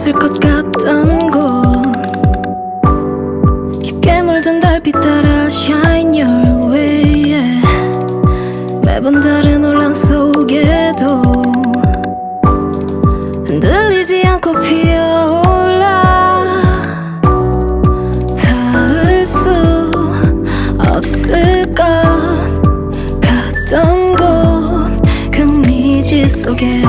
없을 것 같던 곳. 깊게 물든 달빛 따라 shine your way yeah. 매번 다른 혼란 속에도 흔들리지 않고 피어올라. 닿을 수 없을 것 같던 곳 그 미지 속에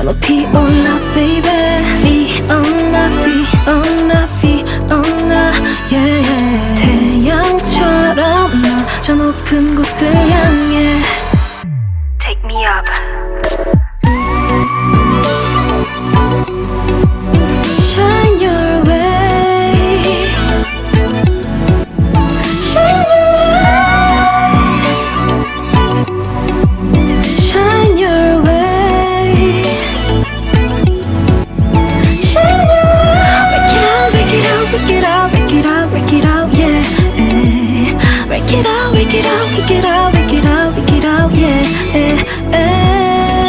baby 더 높이 올라 baby Fiona Fiona Fiona yeah, yeah 태양처럼 너저 높은 곳을 향해 Work it out, work it out, work it out, work it out, yeah. Your way.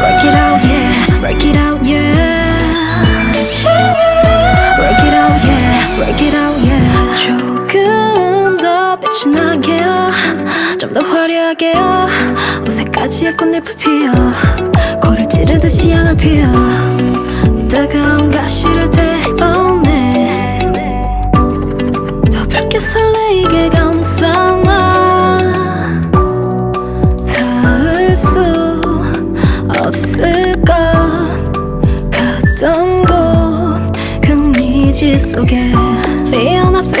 Work it out, yeah. Work it out, yeah. Work it out, yeah. Work it out, yeah. 조금 더 빛이 나게요. 좀 더 화려하게요. 어색까지의 꽃잎을 피워. 코를 찌르듯이 향을 피워. 지 속에 Fiona Fiona Fiona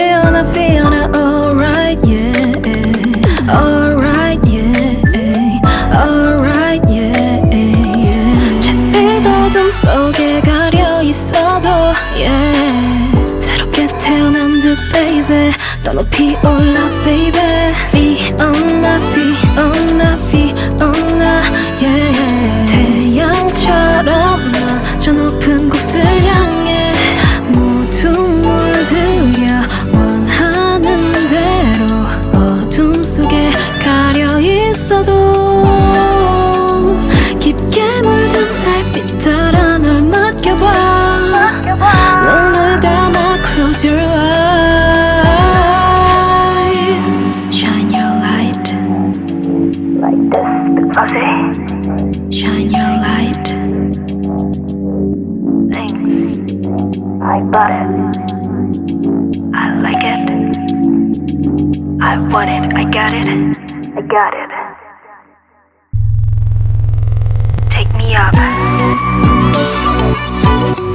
맡겨봐 눈을 감아 close your eyes shine your light Like this, because shine your light thanks. I got it. I like it. I want it. I got it. I got it. Take me up. Thank